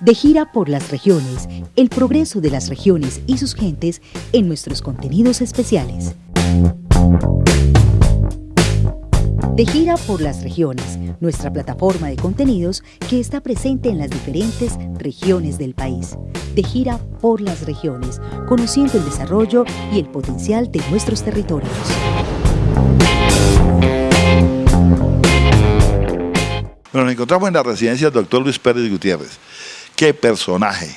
De gira por las regiones, el progreso de las regiones y sus gentes en nuestros contenidos especiales. De gira por las regiones, nuestra plataforma de contenidos que está presente en las diferentes regiones del país. De gira por las regiones, conociendo el desarrollo y el potencial de nuestros territorios. Bueno, nos encontramos en la residencia del doctor Luis Pérez Gutiérrez. ¡Qué personaje!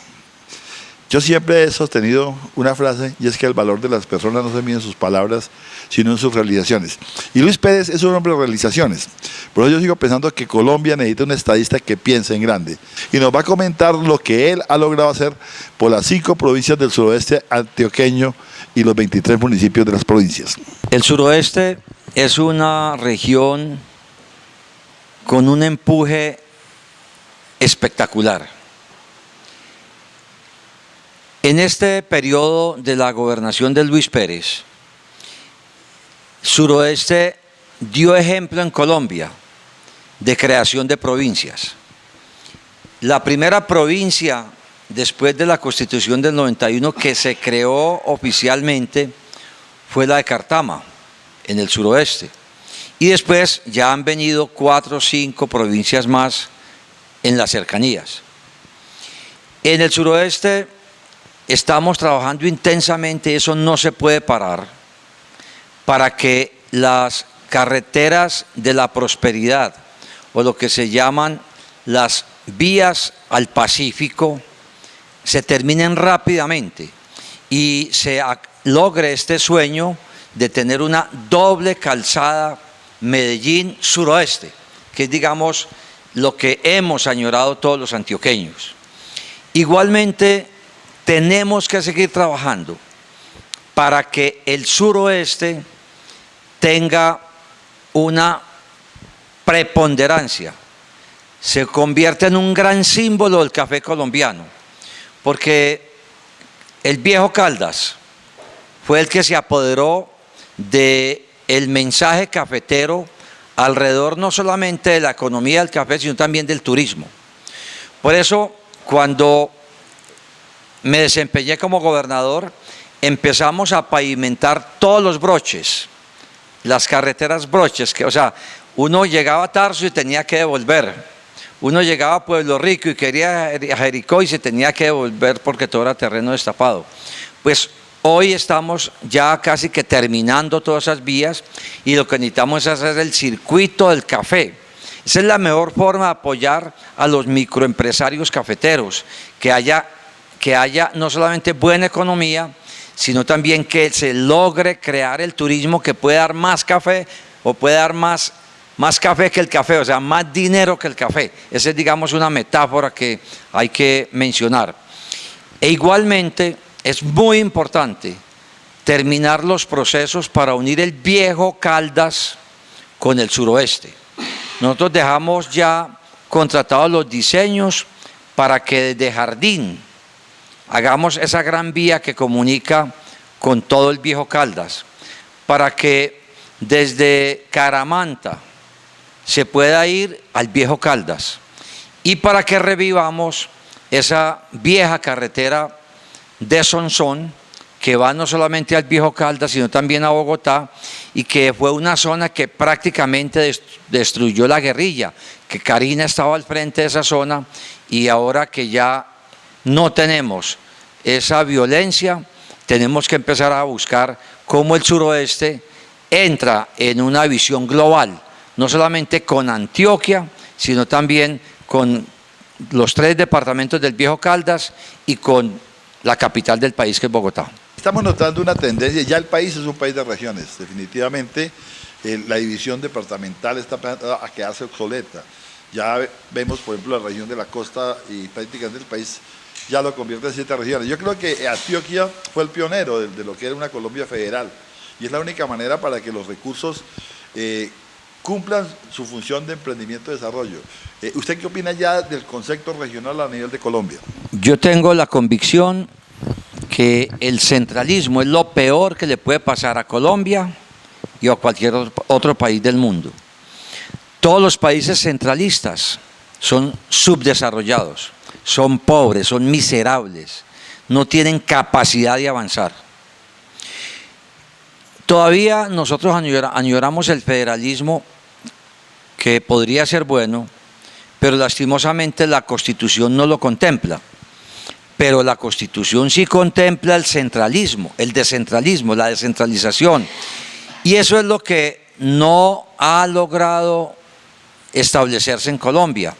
Yo siempre he sostenido una frase y es que el valor de las personas no se mide en sus palabras, sino en sus realizaciones. Y Luis Pérez es un hombre de realizaciones. Por eso yo sigo pensando que Colombia necesita un estadista que piense en grande. Y nos va a comentar lo que él ha logrado hacer por las cinco provincias del suroeste antioqueño y los 23 municipios de las provincias. El suroeste es una región con un empuje espectacular. En este periodo de la gobernación de Luis Pérez, Suroeste dio ejemplo en Colombia de creación de provincias. La primera provincia después de la constitución del 91 que se creó oficialmente fue la de Cartama, en el suroeste. Y después ya han venido cuatro o cinco provincias más en las cercanías. En el suroeste estamos trabajando intensamente, eso no se puede parar, para que las carreteras de la prosperidad, o lo que se llaman las vías al Pacífico, se terminen rápidamente y se logre este sueño de tener una doble calzada Medellín-Suroeste, que es digamos lo que hemos añorado todos los antioqueños. Igualmente tenemos que seguir trabajando para que el suroeste tenga una preponderancia, se convierta en un gran símbolo del café colombiano, porque el viejo Caldas fue el que se apoderó de el mensaje cafetero alrededor no solamente de la economía del café, sino también del turismo. Por eso, cuando me desempeñé como gobernador, empezamos a pavimentar todos los broches, las carreteras broches, que, o sea, uno llegaba a Tarso y tenía que devolver. Uno llegaba a Pueblo Rico y quería a Jericó y se tenía que devolver porque todo era terreno destapado. Pues hoy estamos ya casi que terminando todas esas vías y lo que necesitamos es hacer el circuito del café. Esa es la mejor forma de apoyar a los microempresarios cafeteros, que haya que haya no solamente buena economía, sino también que se logre crear el turismo que pueda dar más café o puede dar más, más café que el café, o sea, más dinero que el café. Esa es, digamos, una metáfora que hay que mencionar. E igualmente es muy importante terminar los procesos para unir el viejo Caldas con el suroeste. Nosotros dejamos ya contratados los diseños para que desde Jardín, hagamos esa gran vía que comunica con todo el viejo Caldas, para que desde Caramanta se pueda ir al viejo Caldas y para que revivamos esa vieja carretera de Sonsón que va no solamente al viejo Caldas sino también a Bogotá y que fue una zona que prácticamente destruyó la guerrilla, que Karina estaba al frente de esa zona y ahora que ya no tenemos esa violencia, tenemos que empezar a buscar cómo el suroeste entra en una visión global, no solamente con Antioquia, sino también con los tres departamentos del Viejo Caldas y con la capital del país que es Bogotá. Estamos notando una tendencia, ya el país es un país de regiones, definitivamente eh, la división departamental está a quedarse obsoleta. Ya vemos, por ejemplo, la región de la costa y prácticamente el país ya lo convierte en siete regiones. Yo creo que Antioquia fue el pionero de, lo que era una Colombia federal y es la única manera para que los recursos eh, cumplan su función de emprendimiento y desarrollo. Eh, ¿Usted qué opina ya del concepto regional a nivel de Colombia? Yo tengo la convicción que el centralismo es lo peor que le puede pasar a Colombia y a cualquier otro país del mundo. Todos los países centralistas son subdesarrollados son pobres, son miserables, no tienen capacidad de avanzar. Todavía nosotros añoramos el federalismo que podría ser bueno, pero lastimosamente la Constitución no lo contempla. Pero la Constitución sí contempla el centralismo, el descentralismo, la descentralización. Y eso es lo que no ha logrado establecerse en Colombia.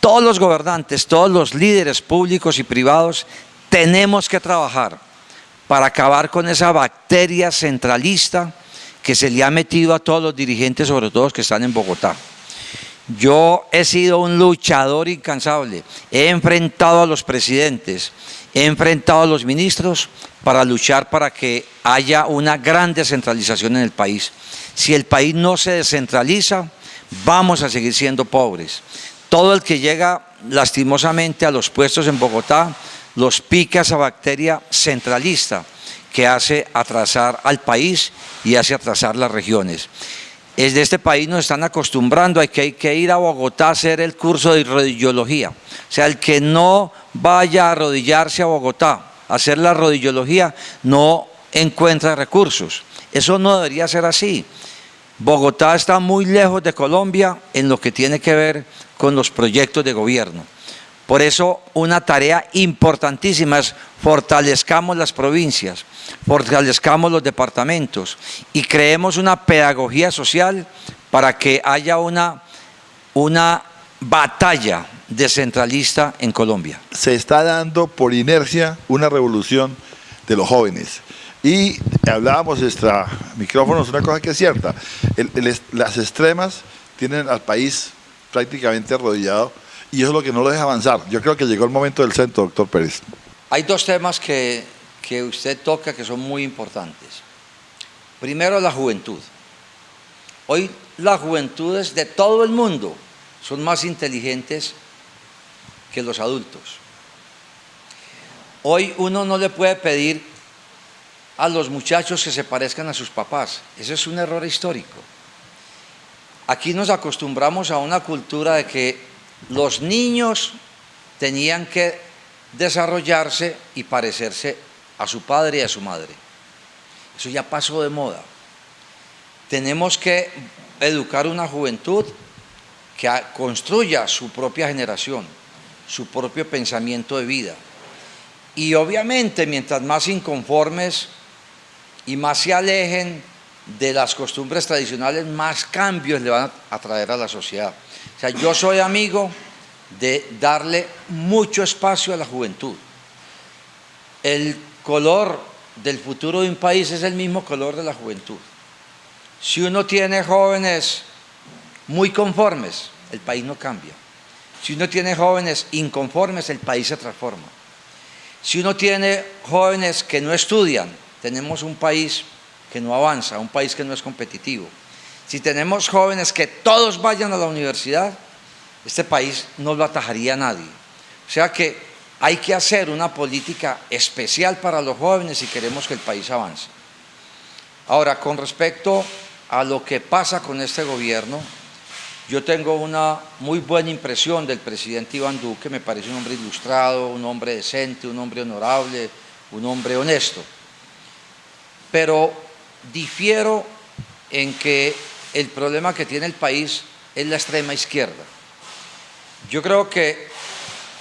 Todos los gobernantes, todos los líderes públicos y privados tenemos que trabajar para acabar con esa bacteria centralista que se le ha metido a todos los dirigentes, sobre todo los que están en Bogotá. Yo he sido un luchador incansable, he enfrentado a los presidentes, he enfrentado a los ministros para luchar para que haya una gran descentralización en el país. Si el país no se descentraliza, vamos a seguir siendo pobres. Todo el que llega lastimosamente a los puestos en Bogotá los pica esa bacteria centralista que hace atrasar al país y hace atrasar las regiones. Es de este país nos están acostumbrando a que hay que ir a Bogotá a hacer el curso de rodillología. O sea, el que no vaya a arrodillarse a Bogotá a hacer la rodillología no encuentra recursos. Eso no debería ser así. Bogotá está muy lejos de Colombia en lo que tiene que ver con los proyectos de gobierno. Por eso una tarea importantísima es fortalezcamos las provincias, fortalezcamos los departamentos y creemos una pedagogía social para que haya una, una batalla descentralista en Colombia. Se está dando por inercia una revolución de los jóvenes. Y hablábamos extra micrófonos, una cosa que es cierta, las extremas tienen al país prácticamente arrodillado y eso es lo que no lo deja avanzar. Yo creo que llegó el momento del centro, doctor Pérez. Hay dos temas que, que usted toca que son muy importantes. Primero, la juventud. Hoy las juventudes de todo el mundo son más inteligentes que los adultos. Hoy uno no le puede pedir a los muchachos que se parezcan a sus papás. Ese es un error histórico. Aquí nos acostumbramos a una cultura de que los niños tenían que desarrollarse y parecerse a su padre y a su madre. Eso ya pasó de moda. Tenemos que educar una juventud que construya su propia generación, su propio pensamiento de vida. Y obviamente, mientras más inconformes y más se alejen de las costumbres tradicionales, más cambios le van a traer a la sociedad. O sea, yo soy amigo de darle mucho espacio a la juventud. El color del futuro de un país es el mismo color de la juventud. Si uno tiene jóvenes muy conformes, el país no cambia. Si uno tiene jóvenes inconformes, el país se transforma. Si uno tiene jóvenes que no estudian, tenemos un país que no avanza, un país que no es competitivo. Si tenemos jóvenes que todos vayan a la universidad, este país no lo atajaría a nadie. O sea que hay que hacer una política especial para los jóvenes si queremos que el país avance. Ahora, con respecto a lo que pasa con este gobierno, yo tengo una muy buena impresión del presidente Iván Duque, me parece un hombre ilustrado, un hombre decente, un hombre honorable, un hombre honesto. Pero difiero en que el problema que tiene el país es la extrema izquierda. Yo creo que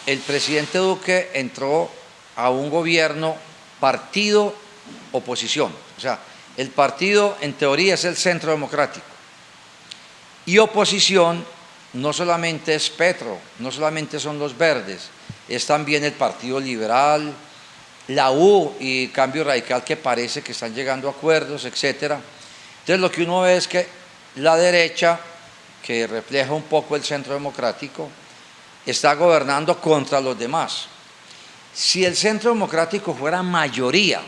el presidente Duque entró a un gobierno partido-oposición. O sea, el partido en teoría es el centro democrático. Y oposición no solamente es Petro, no solamente son los verdes, es también el Partido Liberal, la U y Cambio Radical que parece que están llegando a acuerdos, etcétera. Entonces lo que uno ve es que la derecha, que refleja un poco el centro democrático, está gobernando contra los demás. Si el centro democrático fuera mayoría,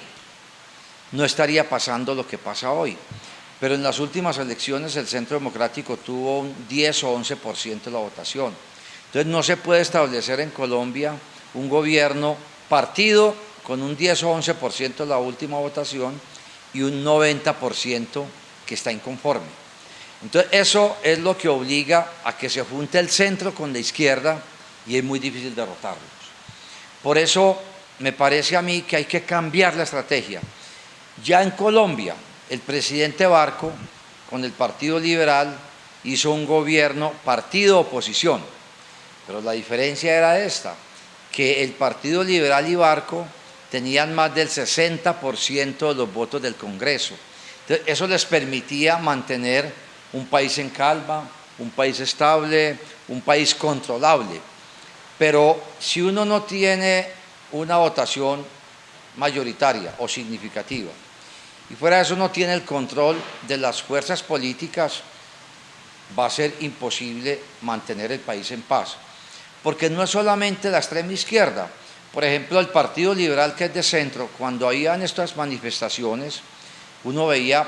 no estaría pasando lo que pasa hoy. Pero en las últimas elecciones el centro democrático tuvo un 10 o 11% de la votación. Entonces no se puede establecer en Colombia un gobierno partido con un 10 o 11% de la última votación y un 90% que está inconforme. Entonces eso es lo que obliga a que se junte el centro con la izquierda y es muy difícil derrotarlos. Por eso me parece a mí que hay que cambiar la estrategia. Ya en Colombia, el presidente Barco, con el Partido Liberal, hizo un gobierno partido-oposición, pero la diferencia era esta, que el Partido Liberal y Barco tenían más del 60% de los votos del Congreso. eso les permitía mantener un país en calma, un país estable, un país controlable. Pero si uno no tiene una votación mayoritaria o significativa, y fuera de eso no tiene el control de las fuerzas políticas, va a ser imposible mantener el país en paz. Porque no es solamente la extrema izquierda. Por ejemplo, el Partido Liberal, que es de centro, cuando habían estas manifestaciones, uno veía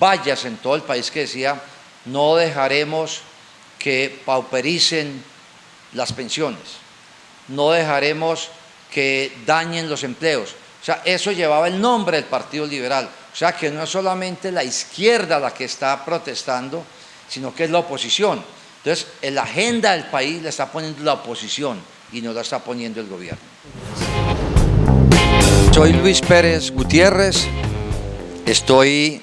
vallas en todo el país que decía, no dejaremos que paupericen las pensiones, no dejaremos que dañen los empleos. O sea, eso llevaba el nombre del Partido Liberal. O sea, que no es solamente la izquierda la que está protestando, sino que es la oposición. Entonces, en la agenda del país la está poniendo la oposición y no la está poniendo el gobierno. Soy Luis Pérez Gutiérrez, estoy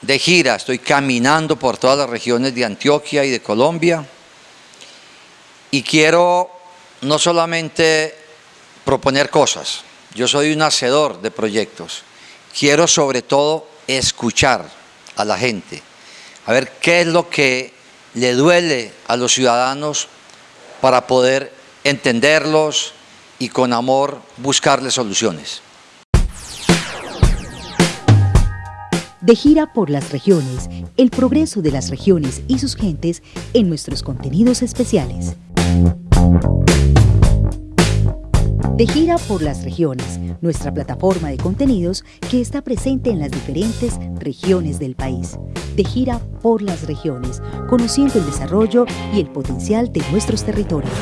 de gira, estoy caminando por todas las regiones de Antioquia y de Colombia y quiero no solamente proponer cosas, yo soy un hacedor de proyectos, quiero sobre todo escuchar a la gente, a ver qué es lo que le duele a los ciudadanos para poder entenderlos y con amor buscarles soluciones. De gira por las regiones, el progreso de las regiones y sus gentes en nuestros contenidos especiales. De gira por las regiones, nuestra plataforma de contenidos que está presente en las diferentes regiones del país. De gira por las regiones, conociendo el desarrollo y el potencial de nuestros territorios.